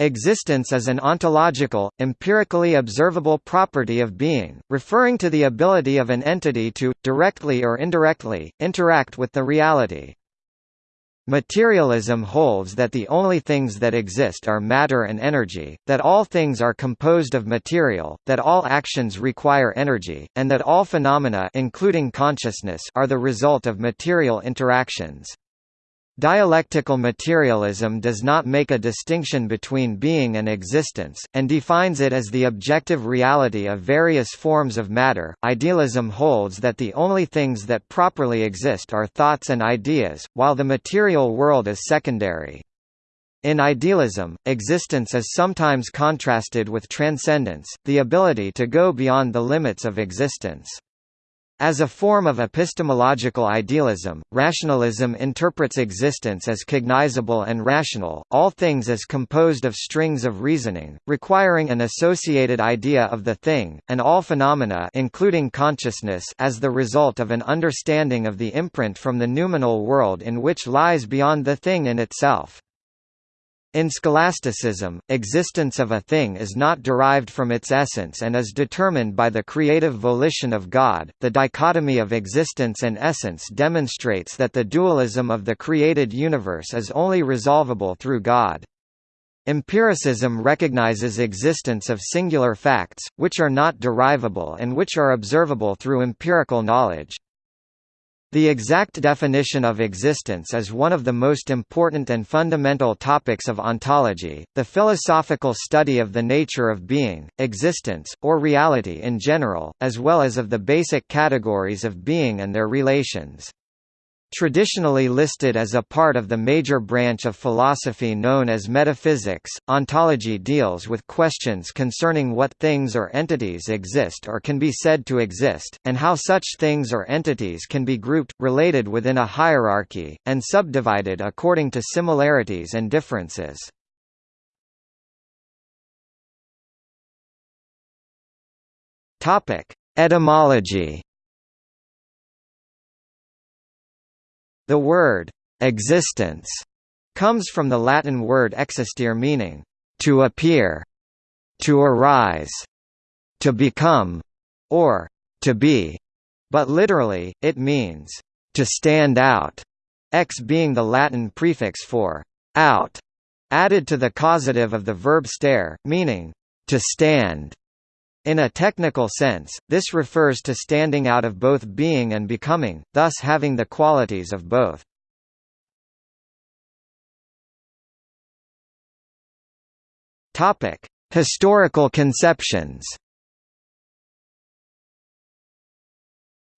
Existence is an ontological, empirically observable property of being, referring to the ability of an entity to, directly or indirectly, interact with the reality. Materialism holds that the only things that exist are matter and energy, that all things are composed of material, that all actions require energy, and that all phenomena including consciousness are the result of material interactions. Dialectical materialism does not make a distinction between being and existence, and defines it as the objective reality of various forms of matter. Idealism holds that the only things that properly exist are thoughts and ideas, while the material world is secondary. In idealism, existence is sometimes contrasted with transcendence, the ability to go beyond the limits of existence. As a form of epistemological idealism, rationalism interprets existence as cognizable and rational, all things as composed of strings of reasoning, requiring an associated idea of the thing, and all phenomena including consciousness as the result of an understanding of the imprint from the noumenal world in which lies beyond the thing in itself. In scholasticism, existence of a thing is not derived from its essence and is determined by the creative volition of God. The dichotomy of existence and essence demonstrates that the dualism of the created universe is only resolvable through God. Empiricism recognizes existence of singular facts, which are not derivable and which are observable through empirical knowledge. The exact definition of existence is one of the most important and fundamental topics of ontology, the philosophical study of the nature of being, existence, or reality in general, as well as of the basic categories of being and their relations. Traditionally listed as a part of the major branch of philosophy known as metaphysics, ontology deals with questions concerning what things or entities exist or can be said to exist, and how such things or entities can be grouped, related within a hierarchy, and subdivided according to similarities and differences. Etymology The word existence comes from the Latin word existere meaning to appear, to arise, to become, or to be, but literally, it means to stand out, ex being the Latin prefix for out, added to the causative of the verb stare, meaning to stand. In a technical sense, this refers to standing out of both being and becoming, thus having the qualities of both. Historical conceptions.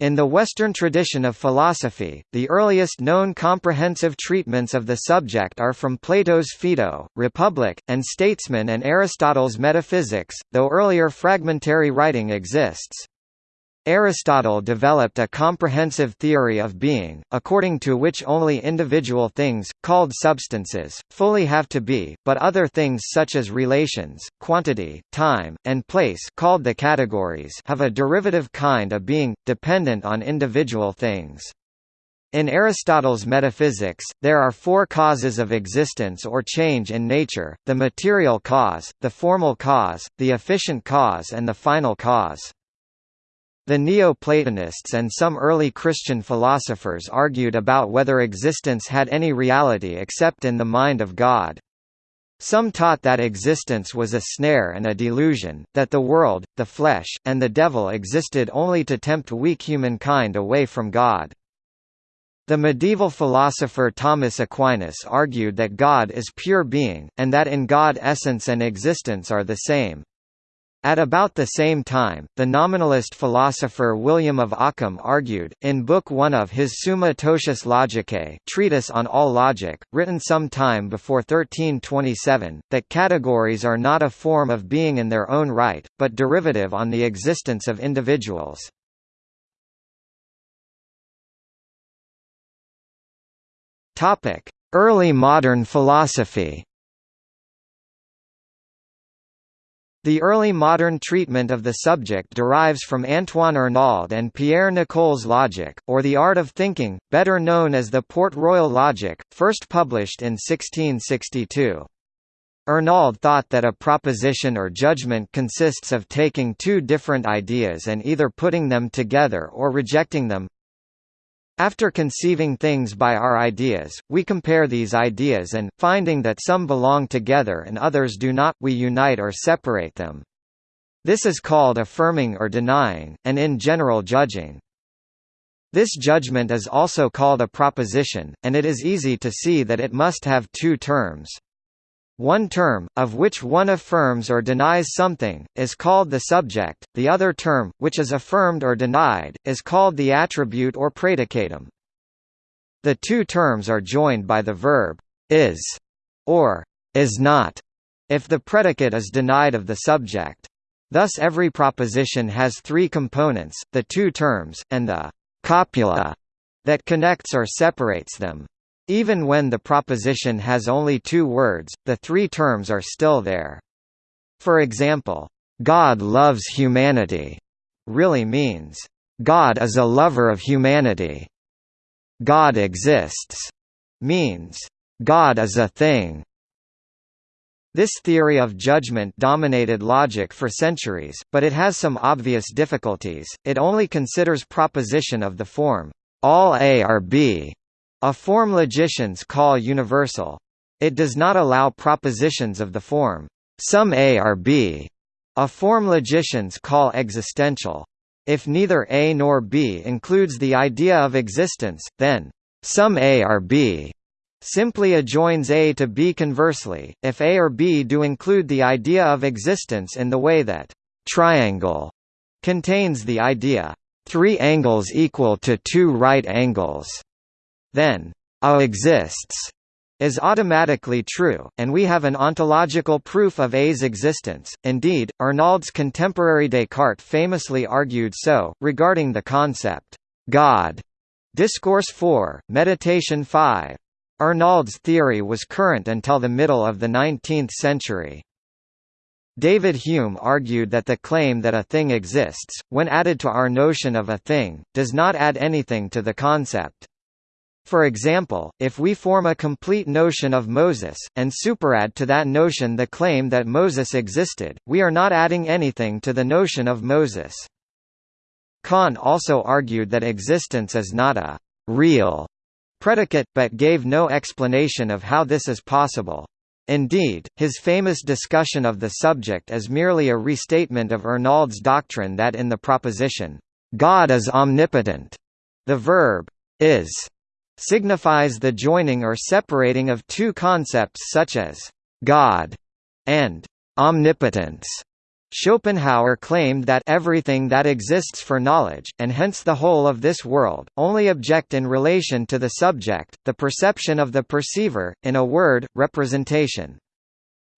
In the Western tradition of philosophy, the earliest known comprehensive treatments of the subject are from Plato's Phaedo, Republic, and Statesman and Aristotle's Metaphysics, though earlier fragmentary writing exists. Aristotle developed a comprehensive theory of being, according to which only individual things, called substances, fully have to be, but other things such as relations, quantity, time, and place called the categories have a derivative kind of being, dependent on individual things. In Aristotle's metaphysics, there are four causes of existence or change in nature, the material cause, the formal cause, the efficient cause and the final cause. The Neo-Platonists and some early Christian philosophers argued about whether existence had any reality except in the mind of God. Some taught that existence was a snare and a delusion, that the world, the flesh, and the devil existed only to tempt weak humankind away from God. The medieval philosopher Thomas Aquinas argued that God is pure being, and that in God essence and existence are the same. At about the same time, the nominalist philosopher William of Ockham argued, in Book 1 of his Summa Totius Logicae treatise on all logic, written some time before 1327, that categories are not a form of being in their own right, but derivative on the existence of individuals. Early modern philosophy The early modern treatment of the subject derives from Antoine Arnauld and Pierre Nicole's logic, or the art of thinking, better known as the Port Royal logic, first published in 1662. Arnauld thought that a proposition or judgment consists of taking two different ideas and either putting them together or rejecting them. After conceiving things by our ideas, we compare these ideas and, finding that some belong together and others do not, we unite or separate them. This is called affirming or denying, and in general judging. This judgment is also called a proposition, and it is easy to see that it must have two terms. One term, of which one affirms or denies something, is called the subject, the other term, which is affirmed or denied, is called the attribute or predicatum. The two terms are joined by the verb is or is not if the predicate is denied of the subject. Thus every proposition has three components, the two terms, and the copula that connects or separates them. Even when the proposition has only two words, the three terms are still there. For example, "'God loves humanity' really means, "'God is a lover of humanity'". "'God exists' means, "'God is a thing' This theory of judgment dominated logic for centuries, but it has some obvious difficulties. It only considers proposition of the form, all A are B, a form logicians call universal. It does not allow propositions of the form, some A are B, a form logicians call existential. If neither A nor B includes the idea of existence, then some A are B simply adjoins A to B conversely, if A or B do include the idea of existence in the way that triangle contains the idea three angles equal to two right angles then A exists is automatically true, and we have an ontological proof of A's existence. Indeed, Arnauld's contemporary Descartes famously argued so, regarding the concept, God. Discourse 4, Meditation 5. Arnauld's theory was current until the middle of the 19th century. David Hume argued that the claim that a thing exists, when added to our notion of a thing, does not add anything to the concept. For example, if we form a complete notion of Moses, and superadd to that notion the claim that Moses existed, we are not adding anything to the notion of Moses. Kant also argued that existence is not a «real» predicate, but gave no explanation of how this is possible. Indeed, his famous discussion of the subject is merely a restatement of Arnauld's doctrine that in the proposition, "'God is omnipotent' the verb is signifies the joining or separating of two concepts such as God and omnipotence. Schopenhauer claimed that everything that exists for knowledge, and hence the whole of this world, only object in relation to the subject, the perception of the perceiver, in a word, representation.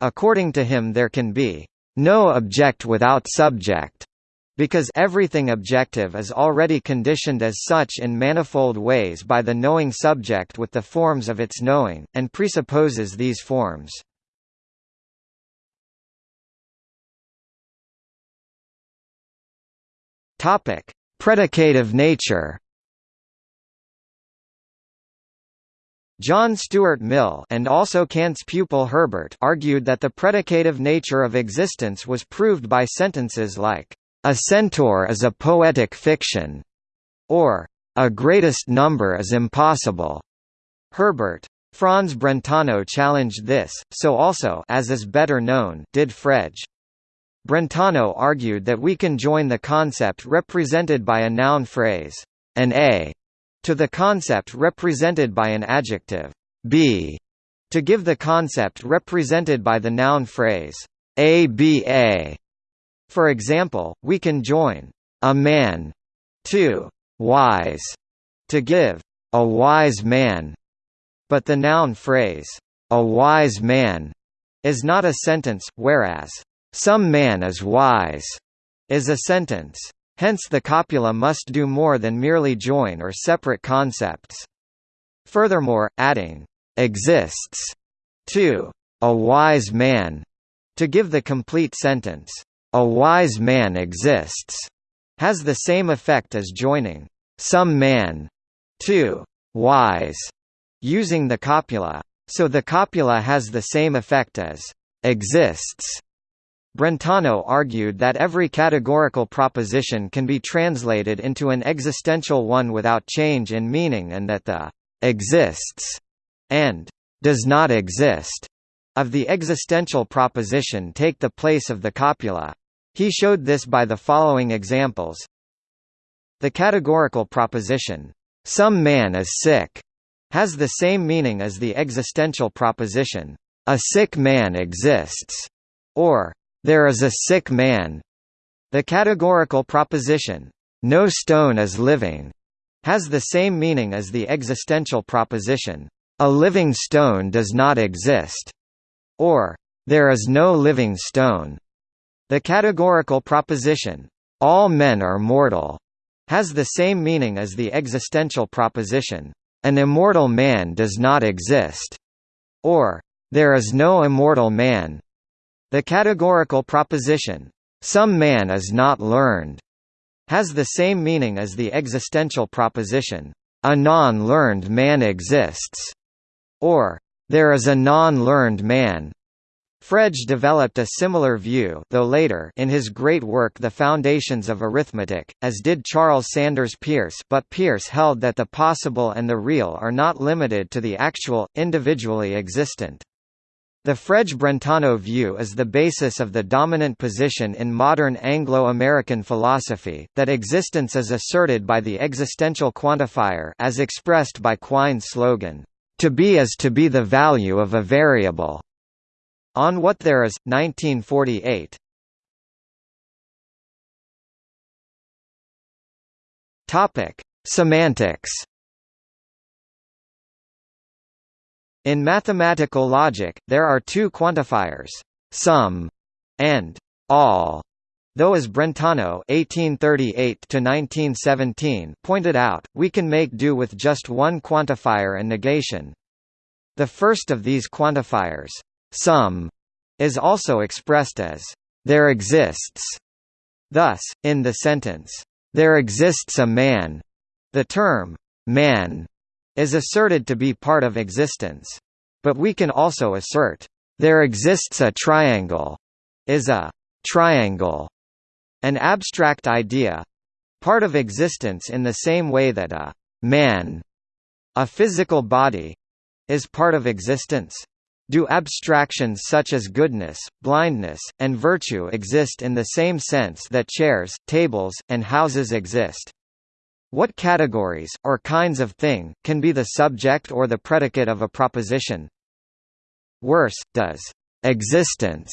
According to him there can be no object without subject, because everything objective is already conditioned as such in manifold ways by the knowing subject with the forms of its knowing, and presupposes these forms. Predicative nature John Stuart Mill and also Kant's pupil Herbart argued that the predicative nature of existence was proved by sentences like, a centaur is a poetic fiction, or a greatest number is impossible. Herbart. Franz Brentano challenged this, so also as is better known did Frege. Brentano argued that we can join the concept represented by a noun phrase, an A, to the concept represented by an adjective, B, to give the concept represented by the noun phrase, ABA. For example, we can join a man to wise to give a wise man, but the noun phrase a wise man is not a sentence, whereas some man is wise is a sentence. Hence the copula must do more than merely join or separate concepts. Furthermore, adding exists to a wise man to give the complete sentence a wise man exists has the same effect as joining some man to wise using the copula. So the copula has the same effect as exists. Brentano argued that every categorical proposition can be translated into an existential one without change in meaning and that the exists and does not exist of the existential proposition take the place of the copula. He showed this by the following examples. The categorical proposition, "'some man is sick' has the same meaning as the existential proposition, "'a sick man exists' or "'there is a sick man'. The categorical proposition, "'no stone is living' has the same meaning as the existential proposition, "'a living stone does not exist' or "'there is no living stone'. The categorical proposition, "'all men are mortal' has the same meaning as the existential proposition, "'an immortal man does not exist' or "'there is no immortal man'. The categorical proposition, "'some man is not learned' has the same meaning as the existential proposition, "'a non-learned man exists' or "'there is a non-learned man' Frege developed a similar view though later in his great work The Foundations of Arithmetic, as did Charles Sanders Peirce but Peirce held that the possible and the real are not limited to the actual, individually existent. The Frege-Brentano view is the basis of the dominant position in modern Anglo-American philosophy, that existence is asserted by the existential quantifier as expressed by Quine's slogan, "...to be is to be the value of a variable." On What There Is, 1948. Topic: Semantics. In mathematical logic, there are two quantifiers, some and all. Though as Brentano (1838–1917) pointed out, we can make do with just one quantifier and negation. The first of these quantifiers, some is also expressed as there exists. Thus, in the sentence, there exists a man, the term man is asserted to be part of existence. But we can also assert there exists a triangle is a triangle, an abstract idea part of existence in the same way that a man, a physical body, is part of existence. Do abstractions such as goodness, blindness, and virtue exist in the same sense that chairs, tables, and houses exist? What categories, or kinds of thing, can be the subject or the predicate of a proposition? Worse, does existence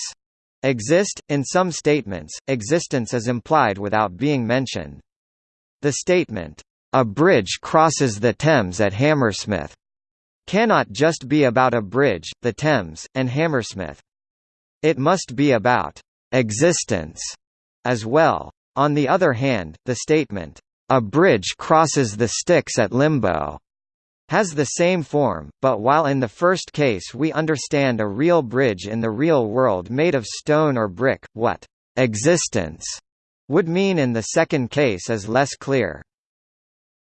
exist? In some statements, existence is implied without being mentioned. The statement, "A bridge crosses the Thames at Hammersmith," cannot just be about a bridge, the Thames, and Hammersmith. It must be about existence as well. On the other hand, the statement, a bridge crosses the Styx at Limbo has the same form, but while in the first case we understand a real bridge in the real world made of stone or brick, what existence would mean in the second case is less clear.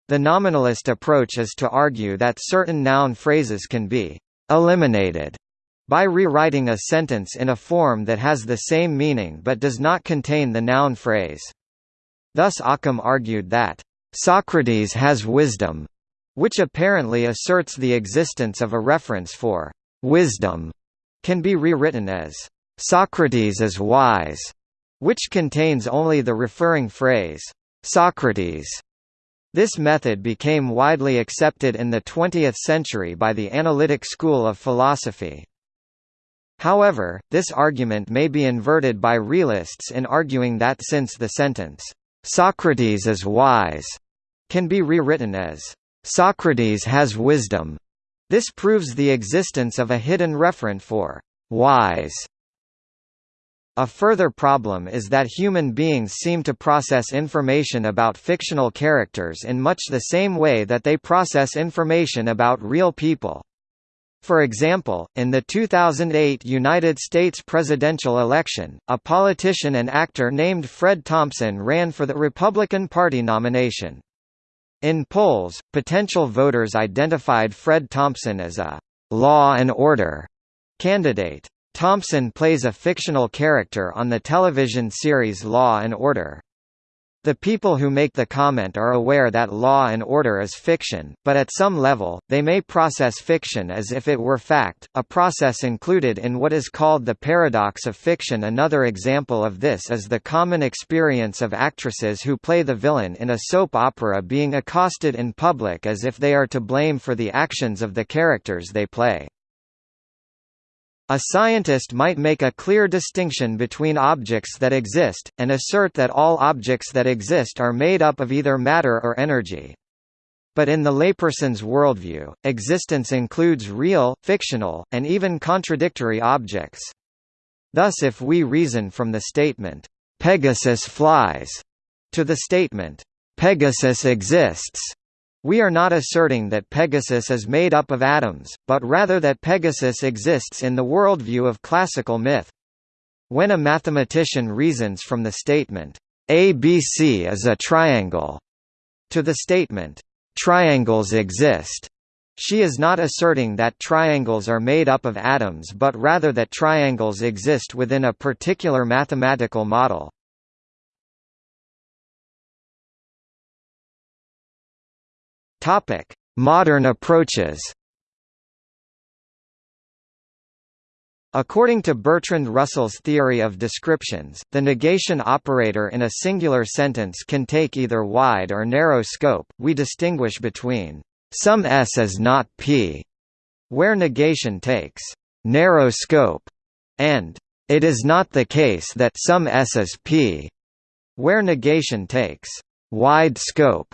The nominalist approach is to argue that certain noun phrases can be eliminated by rewriting a sentence in a form that has the same meaning but does not contain the noun phrase. Thus Occam argued that, "...Socrates has wisdom," which apparently asserts the existence of a reference for wisdom, can be rewritten as, "...Socrates is wise," which contains only the referring phrase, "...Socrates." This method became widely accepted in the 20th century by the analytic school of philosophy. However, this argument may be inverted by realists in arguing that since the sentence, "'Socrates is wise' can be rewritten as, "'Socrates has wisdom' this proves the existence of a hidden referent for "'wise' A further problem is that human beings seem to process information about fictional characters in much the same way that they process information about real people. For example, in the 2008 United States presidential election, a politician and actor named Fred Thompson ran for the Republican Party nomination. In polls, potential voters identified Fred Thompson as a «law and order» candidate. Thompson plays a fictional character on the television series Law and Order. The people who make the comment are aware that Law and Order is fiction, but at some level, they may process fiction as if it were fact, a process included in what is called the paradox of fiction Another example of this is the common experience of actresses who play the villain in a soap opera being accosted in public as if they are to blame for the actions of the characters they play. A scientist might make a clear distinction between objects that exist, and assert that all objects that exist are made up of either matter or energy. But in the layperson's worldview, existence includes real, fictional, and even contradictory objects. Thus if we reason from the statement, "'Pegasus flies' to the statement, "'Pegasus exists' We are not asserting that Pegasus is made up of atoms, but rather that Pegasus exists in the worldview of classical myth. When a mathematician reasons from the statement, ABC is a triangle, to the statement, triangles exist, she is not asserting that triangles are made up of atoms but rather that triangles exist within a particular mathematical model. Topic: Modern approaches. According to Bertrand Russell's theory of descriptions, the negation operator in a singular sentence can take either wide or narrow scope. We distinguish between some S is not P, where negation takes narrow scope, and it is not the case that some S is P, where negation takes wide scope.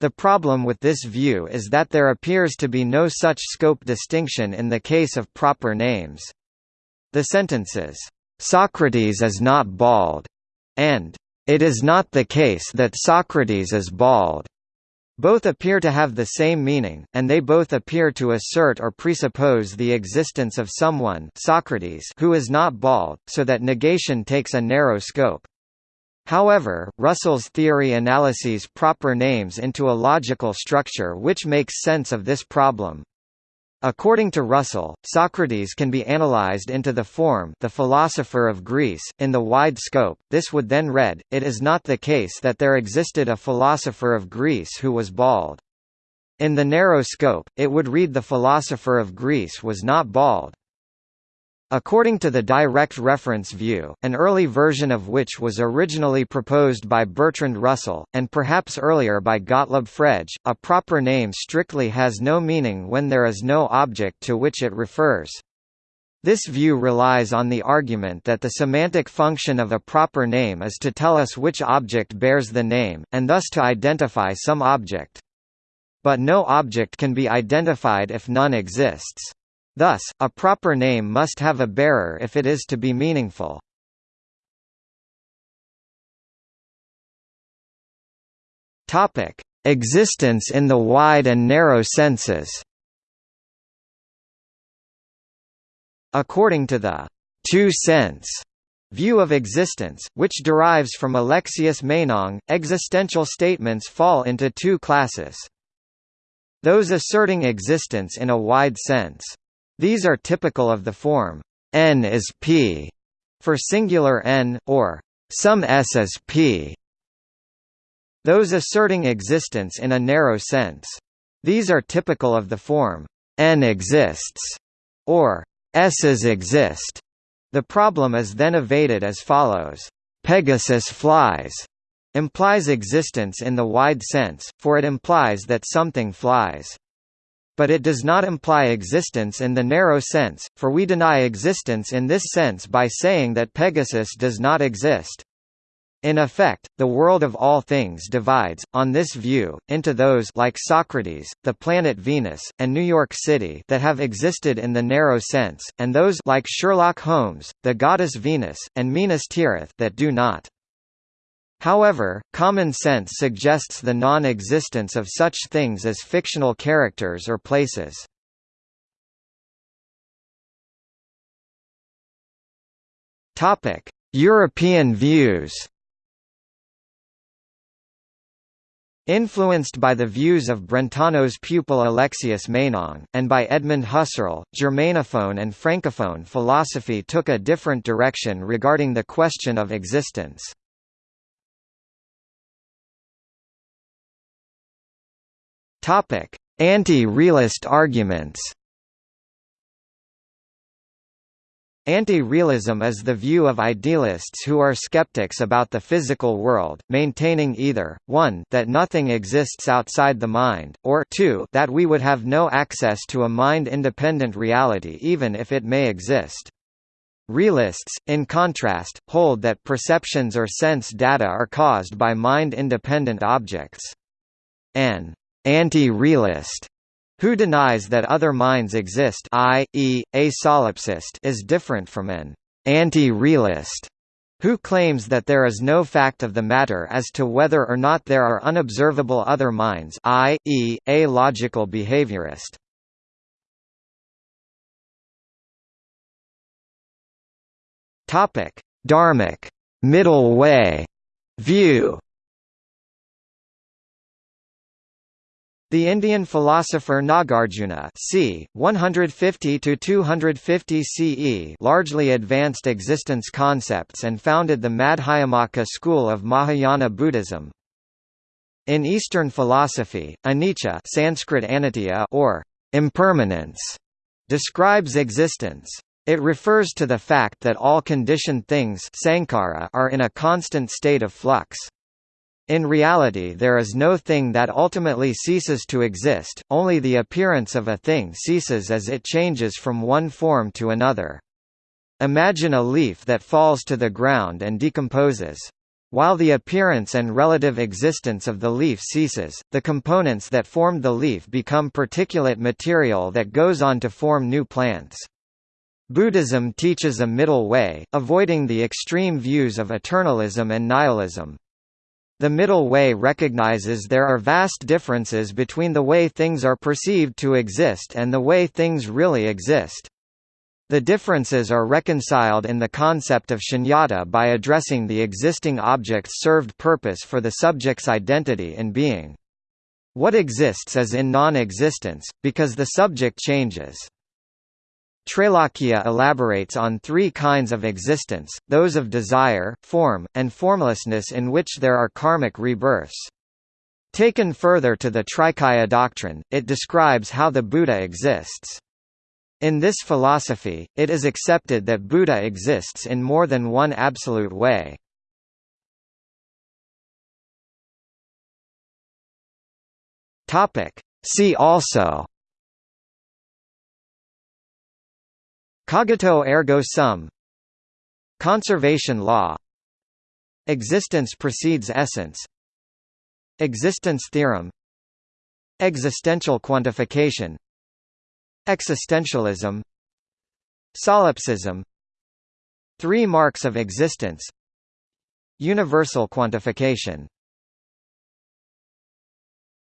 The problem with this view is that there appears to be no such scope distinction in the case of proper names. The sentences, "'Socrates is not bald' and "'It is not the case that Socrates is bald' both appear to have the same meaning, and they both appear to assert or presuppose the existence of someone Socrates who is not bald, so that negation takes a narrow scope. However, Russell's theory analyses proper names into a logical structure which makes sense of this problem. According to Russell, Socrates can be analyzed into the form the philosopher of Greece, in the wide scope, this would then read, it is not the case that there existed a philosopher of Greece who was bald. In the narrow scope, it would read the philosopher of Greece was not bald. According to the direct reference view, an early version of which was originally proposed by Bertrand Russell, and perhaps earlier by Gottlob Frege, a proper name strictly has no meaning when there is no object to which it refers. This view relies on the argument that the semantic function of a proper name is to tell us which object bears the name, and thus to identify some object. But no object can be identified if none exists. Thus, a proper name must have a bearer if it is to be meaningful. Topic: Existence in the wide and narrow senses. According to the two-sense view of existence, which derives from Alexius Meinong, existential statements fall into two classes. Those asserting existence in a wide sense, these are typical of the form n is p for singular n, or some s is p. Those asserting existence in a narrow sense. These are typical of the form n exists, or s's exist. The problem is then evaded as follows. Pegasus flies implies existence in the wide sense, for it implies that something flies but it does not imply existence in the narrow sense, for we deny existence in this sense by saying that Pegasus does not exist. In effect, the world of all things divides, on this view, into those like Socrates, the planet Venus, and New York City that have existed in the narrow sense, and those like Sherlock Holmes, the goddess Venus, and Minas Tirith that do not. However, common sense suggests the non-existence of such things as fictional characters or places. European views. Influenced by the views of Brentano's pupil Alexius Meinong, and by Edmund Husserl, Germanophone and Francophone philosophy took a different direction regarding the question of existence. Anti-realist arguments Anti-realism is the view of idealists who are skeptics about the physical world, maintaining either, 1 that nothing exists outside the mind, or 2 that we would have no access to a mind-independent reality even if it may exist. Realists, in contrast, hold that perceptions or sense data are caused by mind-independent objects. An anti-realist who denies that other minds exist i.e., a solipsist is different from an anti-realist who claims that there is no fact of the matter as to whether or not there are unobservable other minds i.e., a logical behaviorist. Dharmic middle way view The Indian philosopher Nagarjuna c. 150–250 CE largely advanced existence concepts and founded the Madhyamaka school of Mahayana Buddhism. In Eastern philosophy, anicca Sanskrit anitya or impermanence describes existence. It refers to the fact that all conditioned things are in a constant state of flux. In reality there is no thing that ultimately ceases to exist, only the appearance of a thing ceases as it changes from one form to another. Imagine a leaf that falls to the ground and decomposes. While the appearance and relative existence of the leaf ceases, the components that formed the leaf become particulate material that goes on to form new plants. Buddhism teaches a middle way, avoiding the extreme views of eternalism and nihilism. The middle way recognizes there are vast differences between the way things are perceived to exist and the way things really exist. The differences are reconciled in the concept of shunyata by addressing the existing object's served purpose for the subject's identity and being. What exists is in non-existence, because the subject changes. Trailokya elaborates on three kinds of existence, those of desire, form, and formlessness in which there are karmic rebirths. Taken further to the Trikaya doctrine, it describes how the Buddha exists. In this philosophy, it is accepted that Buddha exists in more than one absolute way. See also Cogito ergo sum. Conservation law. Existence precedes essence. Existence theorem. Existential quantification. Existentialism. Solipsism. Three marks of existence. Universal quantification